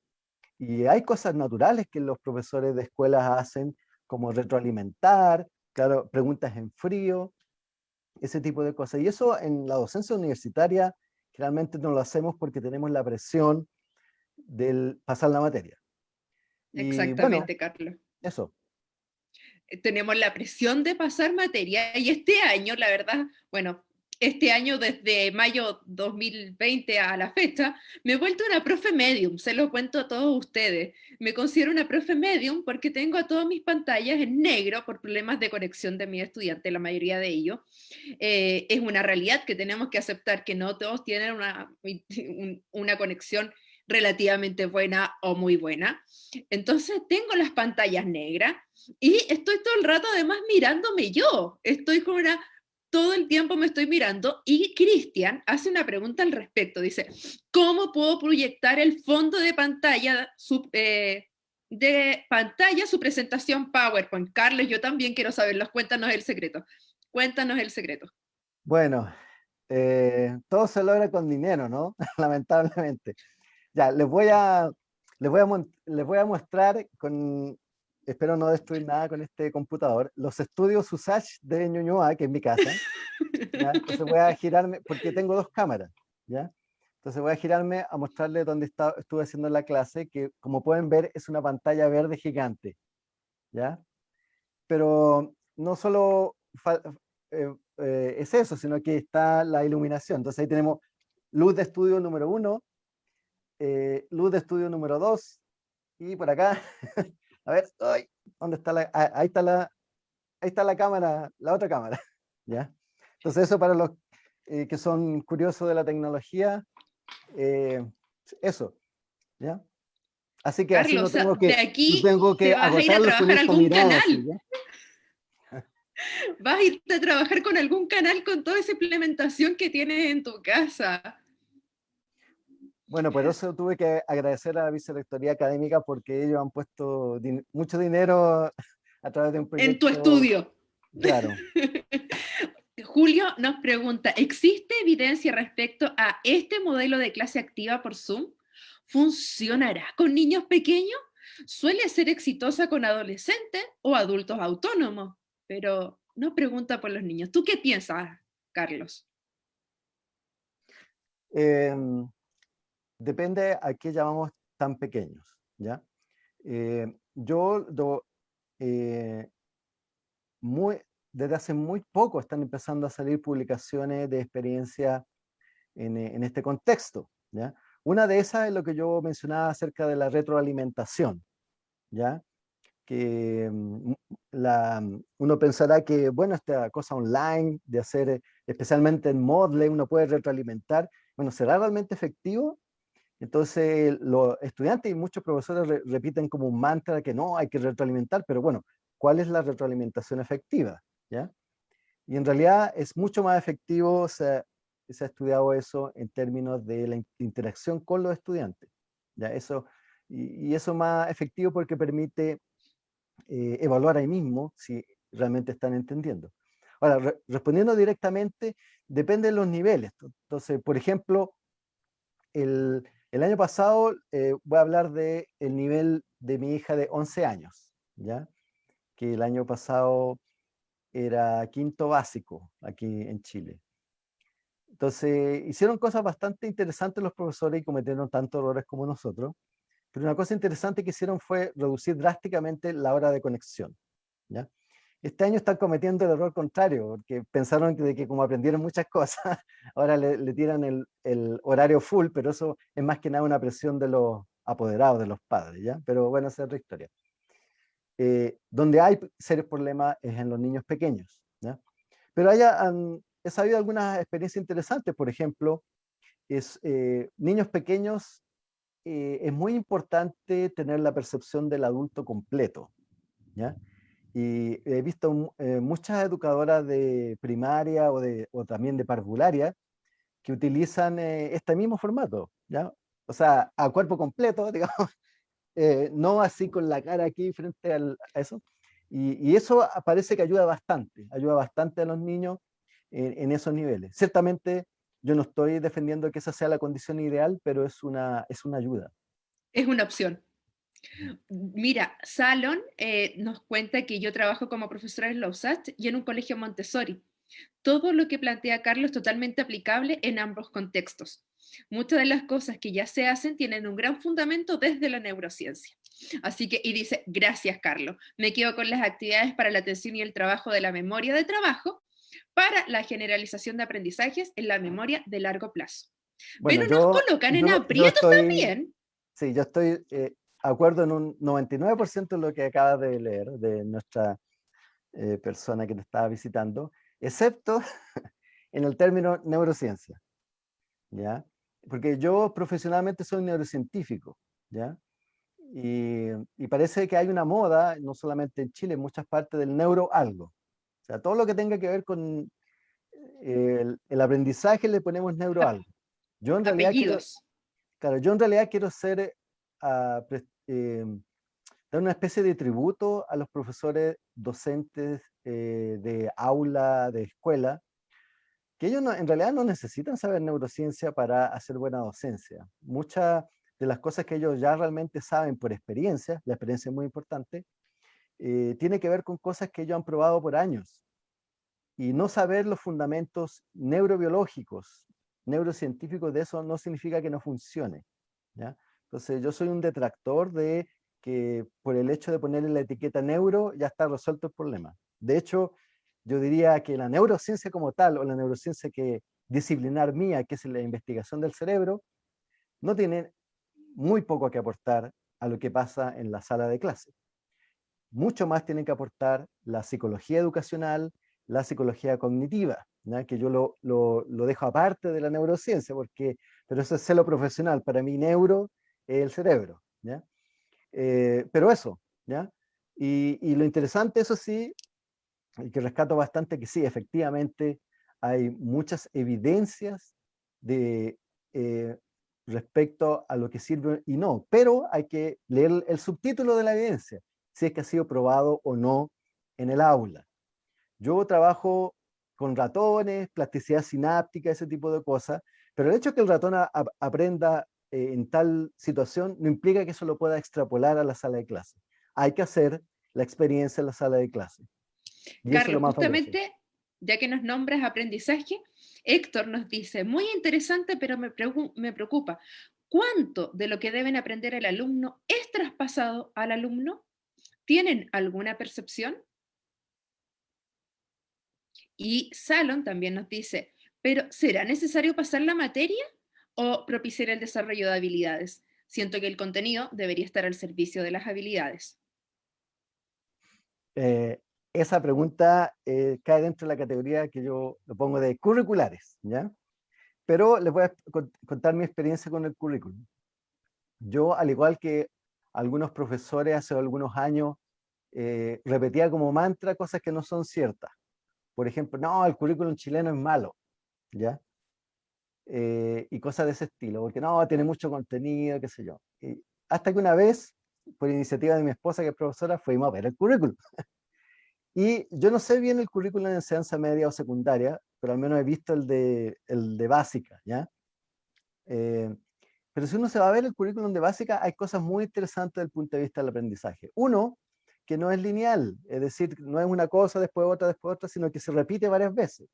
Y hay cosas naturales que los profesores de escuelas hacen, como retroalimentar, claro, preguntas en frío, ese tipo de cosas. Y eso en la docencia universitaria generalmente no lo hacemos porque tenemos la presión del pasar la materia.
Exactamente, Carlos.
Eso.
Eh, tenemos la presión de pasar materia y este año, la verdad, bueno, este año, desde mayo 2020 a la fecha, me he vuelto una profe medium, se lo cuento a todos ustedes. Me considero una profe medium porque tengo a todas mis pantallas en negro por problemas de conexión de mi estudiante, la mayoría de ellos. Eh, es una realidad que tenemos que aceptar que no todos tienen una, una conexión relativamente buena o muy buena. Entonces tengo las pantallas negras y estoy todo el rato además mirándome yo. Estoy con una todo el tiempo me estoy mirando y Cristian hace una pregunta al respecto. Dice, ¿cómo puedo proyectar el fondo de pantalla, su, eh, de pantalla su presentación PowerPoint? Carlos, yo también quiero saberlo. Cuéntanos el secreto. Cuéntanos el secreto.
Bueno, eh, todo se logra con dinero, ¿no? Lamentablemente. Ya, les voy a, les voy a, les voy a mostrar con espero no destruir nada con este computador, los estudios USACH de Ñuñoa, que es mi casa, entonces voy a girarme, porque tengo dos cámaras, ¿ya? Entonces voy a girarme a mostrarles dónde está, estuve haciendo la clase, que como pueden ver es una pantalla verde gigante, ¿ya? Pero no solo eh, eh, es eso, sino que está la iluminación. Entonces ahí tenemos luz de estudio número uno, eh, luz de estudio número dos, y por acá A ver, ¿dónde está la? Ah, ahí está la, ahí está la cámara, la otra cámara, ¿ya? Entonces eso para los eh, que son curiosos de la tecnología, eh, eso, ¿ya? Así que así no tengo que,
de aquí
tengo que
vas a ir a trabajar algún canal. vas a ir a trabajar con algún canal con toda esa implementación que tienes en tu casa.
Bueno, por eso tuve que agradecer a la Vicerrectoría Académica porque ellos han puesto mucho dinero a través de un proyecto.
En tu estudio.
Claro.
Julio nos pregunta, ¿existe evidencia respecto a este modelo de clase activa por Zoom? ¿Funcionará con niños pequeños? Suele ser exitosa con adolescentes o adultos autónomos, pero no pregunta por los niños. ¿Tú qué piensas, Carlos?
Eh, depende a qué llamamos tan pequeños, ¿ya? Eh, yo, eh, desde hace muy poco están empezando a salir publicaciones de experiencia en, en este contexto. ¿ya? Una de esas es lo que yo mencionaba acerca de la retroalimentación. ¿ya? que mm, la, uno pensará que, bueno, esta cosa online de hacer, especialmente en Moodle, uno puede retroalimentar, bueno, ¿será realmente efectivo? Entonces los estudiantes y muchos profesores repiten como un mantra que no, hay que retroalimentar, pero bueno, ¿cuál es la retroalimentación efectiva? ¿Ya? Y en realidad es mucho más efectivo, se, se ha estudiado eso en términos de la interacción con los estudiantes. ¿ya? Eso, y eso más efectivo porque permite eh, evaluar ahí mismo si realmente están entendiendo. Ahora, respondiendo directamente, depende de los niveles. Entonces, por ejemplo, el, el año pasado eh, voy a hablar del el nivel de mi hija de 11 años, ¿ya? que el año pasado era quinto básico aquí en Chile. Entonces, hicieron cosas bastante interesantes los profesores y cometieron tantos errores como nosotros. Pero una cosa interesante que hicieron fue reducir drásticamente la hora de conexión. ¿ya? Este año están cometiendo el error contrario, porque pensaron que, de que como aprendieron muchas cosas, ahora le, tiran el, el, horario full, pero eso es más que nada una presión de los apoderados, de los padres, ¿ya? Pero bueno, esa es otra historia. Eh, donde hay serios problemas es en los niños pequeños, ¿ya? Pero haya, he sabido algunas experiencias interesantes, por ejemplo, es, eh, niños pequeños eh, es muy importante tener la percepción del adulto completo. ¿ya? Y he visto eh, muchas educadoras de primaria o, de, o también de parvularia que utilizan eh, este mismo formato, ¿ya? O sea, a cuerpo completo, digamos, no así con la cara aquí frente a eso. Y, y, eso parece que ayuda bastante, ayuda bastante a los niños en, en esos niveles. Ciertamente yo no estoy defendiendo que esa sea la condición ideal, pero es una, es una ayuda.
Es una opción. Mira, Salon eh, nos cuenta que yo trabajo como profesora en Lausach y en un colegio Montessori. Todo lo que plantea Carlos es totalmente aplicable en ambos contextos. Muchas de las cosas que ya se hacen tienen un gran fundamento desde la neurociencia. Así que, y dice, gracias Carlos, me quedo con las actividades para la atención y el trabajo de la memoria de trabajo para la generalización de aprendizajes en la memoria de largo plazo. Pero nos colocan en aprietos también.
Sí, yo estoy eh, acuerdo en un 99% de lo que acabas de leer de nuestra eh, persona que te estaba visitando, excepto en el término neurociencia. ¿Ya? Porque yo profesionalmente soy neurocientífico, ¿ya? Y, y, parece que hay una moda, no solamente en Chile, en muchas partes del neuro algo sea, todo lo que tenga que ver con eh, el, aprendizaje le ponemos neuro algo. Yo en realidad quiero, claro, yo en realidad quiero ser, uh, eh, dar una especie de tributo a los profesores docentes eh, de aula, de escuela, que ellos en realidad no necesitan saber neurociencia para hacer buena docencia. Muchas de las cosas que ellos ya realmente saben por experiencia, la experiencia es muy importante, eh, tiene que ver con cosas que ellos han probado por años. Y no saber los fundamentos neurobiológicos, neurocientíficos de eso no significa que no funcione. ¿ya? Entonces yo soy un detractor de que por el hecho de ponerle la etiqueta neuro ya está resuelto el problema. De hecho, yo diría que la neurociencia como tal, o la neurociencia que disciplinar mía, que es la investigación del cerebro, no tiene muy poco que aportar a lo que pasa en la sala de clase. Mucho más tienen que aportar la psicología educacional, la psicología cognitiva, que yo lo, lo, lo, dejo aparte de la neurociencia, porque, pero eso es celo profesional, para mí neuro el cerebro. ¿ya? Eh, pero eso, ¿ya? Y, lo interesante, eso sí, y que rescato bastante, que sí, efectivamente hay muchas evidencias de, eh, respecto a lo que sirve y no, pero hay que leer el subtítulo de la evidencia si es que ha sido probado o no en el aula. Yo trabajo con ratones, plasticidad sináptica, ese tipo de cosas, pero el hecho de que el ratón aprenda eh, en tal situación no implica que eso lo pueda extrapolar a la sala de clase. Hay que hacer la experiencia en la sala de clase.
Carlos, justamente, ya que nos nombras aprendizaje, Héctor nos dice, muy interesante, pero me, me preocupa, ¿cuánto de lo que deben aprender el alumno es traspasado al alumno? ¿Tienen alguna percepción? Y Salon también nos dice, pero ¿será necesario pasar la materia o propiciar el desarrollo de habilidades? Siento que el contenido debería estar al servicio de las habilidades.
Eh, esa pregunta eh, cae dentro de la categoría que yo lo pongo de curriculares, ¿ya? Pero les voy a contar mi experiencia con el currículum. Yo, al igual que algunos profesores hace algunos años, eh, repetía como mantra cosas que no son ciertas. Por ejemplo, no, el currículum chileno es malo, ¿ya? Eh, y cosas de ese estilo, porque no, tiene mucho contenido, qué sé yo. Y hasta que una vez, por iniciativa de mi esposa, que es profesora, fuimos a ver el currículum. y yo no sé bien el currículum de enseñanza media o secundaria, pero al menos he visto el de, el de básica, ¿ya? Eh, pero si uno se va a ver el currículum de básica, hay cosas muy interesantes desde el punto de vista del aprendizaje. Uno, que no es lineal, es decir, no es una cosa, después otra, después otra, sino que se repite varias veces,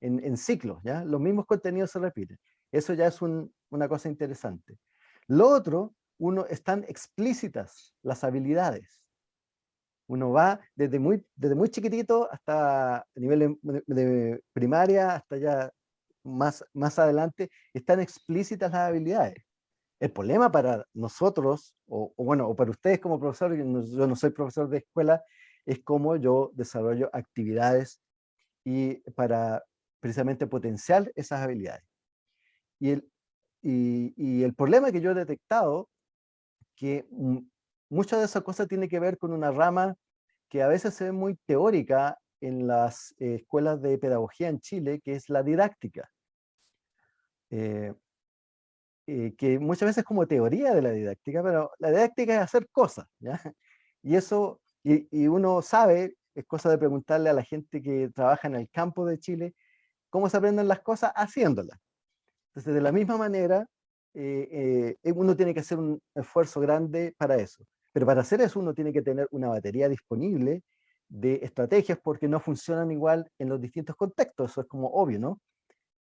en, en ciclos, ¿ya? Los mismos contenidos se repiten. Eso ya es una cosa interesante. Lo otro, uno, están explícitas las habilidades. Uno va desde muy, desde muy chiquitito hasta nivel de, primaria, hasta ya más, más adelante, están explícitas las habilidades. El problema para nosotros, o, bueno, o para ustedes como profesores, yo no, soy profesor de escuela, es cómo yo desarrollo actividades y para precisamente potenciar esas habilidades. Y el, y, el problema que yo he detectado, que muchas de esas cosas tiene que ver con una rama que a veces se ve muy teórica en las eh, escuelas de pedagogía en Chile, que es la didáctica. Eh, eh, que muchas veces como teoría de la didáctica, pero la didáctica es hacer cosas, ¿ya? Y eso, y, uno sabe, es cosa de preguntarle a la gente que trabaja en el campo de Chile, cómo se aprenden las cosas haciéndolas. Entonces, de la misma manera, eh, eh, uno tiene que hacer un esfuerzo grande para eso. Pero para hacer eso uno tiene que tener una batería disponible de estrategias porque no funcionan igual en los distintos contextos, eso es como obvio, ¿no?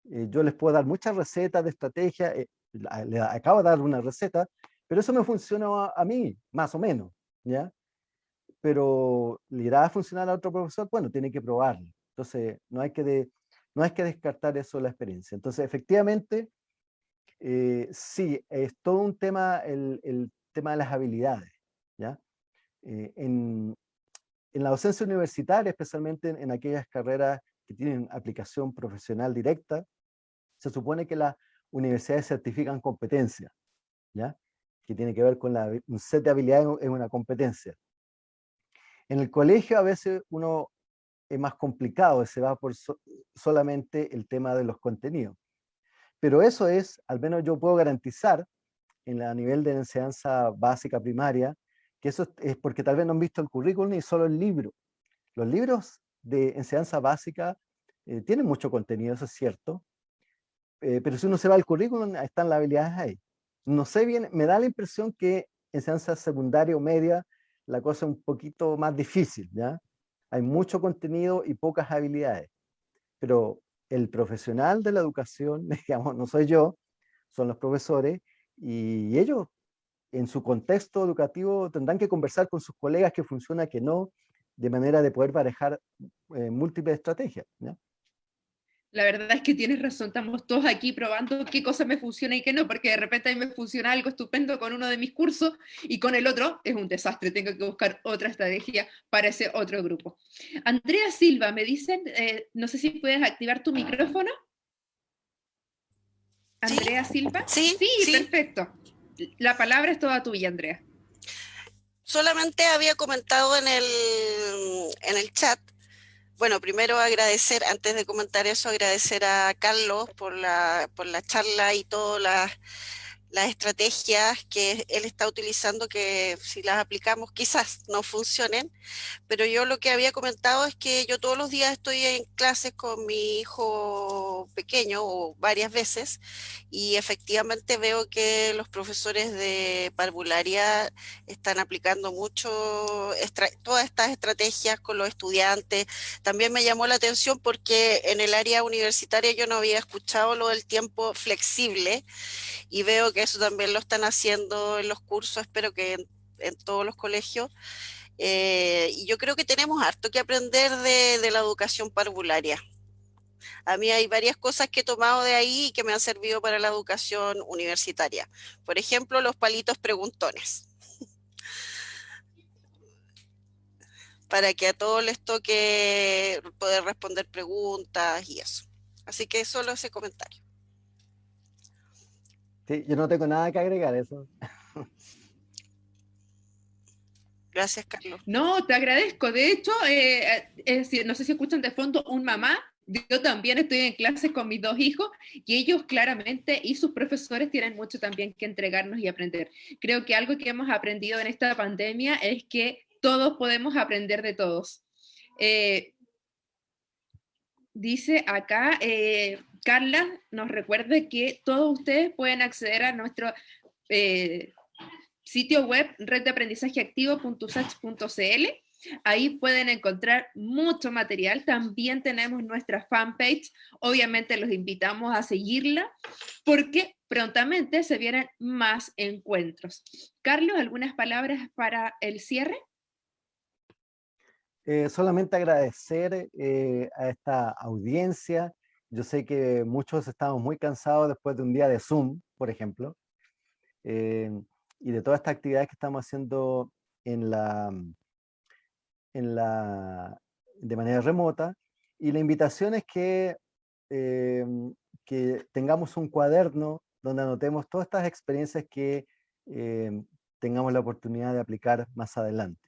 yo les puedo dar muchas recetas de estrategia, le acabo de dar una receta, pero eso me funciona a, mí, más o menos, ¿ya? Pero le irá a funcionar a otro profesor, bueno, tiene que probarlo. Entonces, no hay que, no hay que descartar eso de la experiencia. Entonces, efectivamente, eh, sí, es todo un tema, el, el tema de las habilidades, ¿ya? Eh, en, en, la docencia universitaria, especialmente en, aquellas carreras que tienen aplicación profesional directa, se supone que la, universidades certifican competencia, ¿ya? que tiene que ver con la, un set de habilidades en una competencia. En el colegio a veces uno es más complicado, se va por solamente el tema de los contenidos. Pero eso es, al menos yo puedo garantizar, en la nivel de enseñanza básica primaria, que eso es porque tal vez no han visto el currículum ni solo el libro. Los libros de enseñanza básica eh, tienen mucho contenido, eso es cierto, eh, pero si uno se va al currículum, están las habilidades ahí. No sé bien, me da la impresión que en ciencia secundaria o media la cosa es un poquito más difícil, ¿ya? Hay mucho contenido y pocas habilidades. Pero el profesional de la educación, digamos, no soy yo, son los profesores, y ellos en su contexto educativo tendrán que conversar con sus colegas que funciona, que no, de manera de poder parejar eh, múltiples estrategias.
La verdad es que tienes razón, estamos todos aquí probando qué cosa me funciona y qué no, porque de repente a mí me funciona algo estupendo con uno de mis cursos y con el otro es un desastre, tengo que buscar otra estrategia para ese otro grupo. Andrea Silva, me dicen, eh, no sé si puedes activar tu micrófono. Andrea Silva.
Sí,
sí, perfecto. La palabra es toda tuya, Andrea.
Solamente había comentado en el, en el chat bueno, primero agradecer, antes de comentar eso, agradecer a Carlos por la, por la charla y todas las las estrategias que él está utilizando que si las aplicamos quizás no funcionen, pero yo lo que había comentado es que yo todos los días estoy en clases con mi hijo pequeño o varias veces y efectivamente veo que los profesores de parvularia están aplicando mucho todas estas estrategias con los estudiantes. También me llamó la atención porque en el área universitaria yo no había escuchado lo del tiempo flexible y veo que eso también lo están haciendo en los cursos, espero que en, todos los colegios. Eh, y yo creo que tenemos harto que aprender de, de la educación parvularia. A mí hay varias cosas que he tomado de ahí y que me han servido para la educación universitaria. Por ejemplo, los palitos preguntones. para que a todos les toque poder responder preguntas y eso. Así que solo ese comentario.
Sí, yo no tengo nada que agregar a eso.
Gracias, Carlos.
No, te agradezco. De hecho, eh, no sé si escuchan de fondo un mamá. Yo también estoy en clases con mis dos hijos y ellos claramente y sus profesores tienen mucho también que entregarnos y aprender. Creo que algo que hemos aprendido en esta pandemia es que todos podemos aprender de todos. Eh, dice acá, eh, Carla nos recuerde que todos ustedes pueden acceder a nuestro eh, sitio web reddeaprendizajeactivo.usach.cl. Ahí pueden encontrar mucho material. También tenemos nuestra fanpage. Obviamente los invitamos a seguirla porque prontamente se vienen más encuentros. Carlos, ¿algunas palabras para el cierre?
Eh, solamente agradecer eh, a esta audiencia. Yo sé que muchos estamos muy cansados después de un día de Zoom, por ejemplo, eh, y de todas estas actividades que estamos haciendo en la, en la, de manera remota. Y la invitación es que, que tengamos un cuaderno donde anotemos todas estas experiencias que tengamos la oportunidad de aplicar más adelante.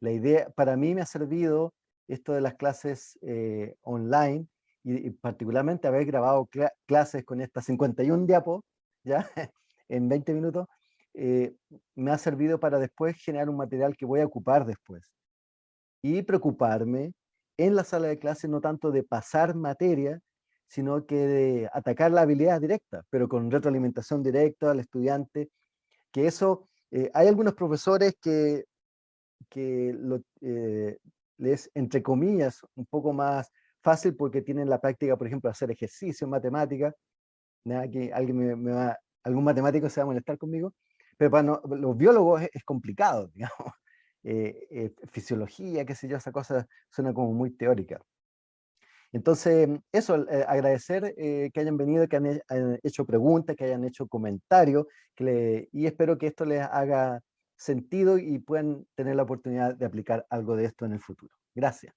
La idea, para mí me ha servido esto de las clases eh, online y, particularmente haber grabado clases con estas 51 diapos, ya, en 20 minutos, eh, me ha servido para después generar un material que voy a ocupar después. Y preocuparme en la sala de clase no tanto de pasar materia, sino que de atacar la habilidad directa, pero con retroalimentación directa al estudiante, que eso, eh, hay algunos profesores que que eh, les, entre comillas, un poco más fácil porque tienen la práctica, por ejemplo, hacer ejercicio en matemática. Nada, que alguien me, va, algún matemático se va a molestar conmigo, pero para los biólogos es, complicado, digamos. Eh, eh, fisiología, qué sé yo, esa cosa suena como muy teórica. Entonces, eso, agradecer que hayan venido, que han, hecho preguntas, que hayan hecho comentarios, y espero que esto les haga sentido y puedan tener la oportunidad de aplicar algo de esto en el futuro. Gracias.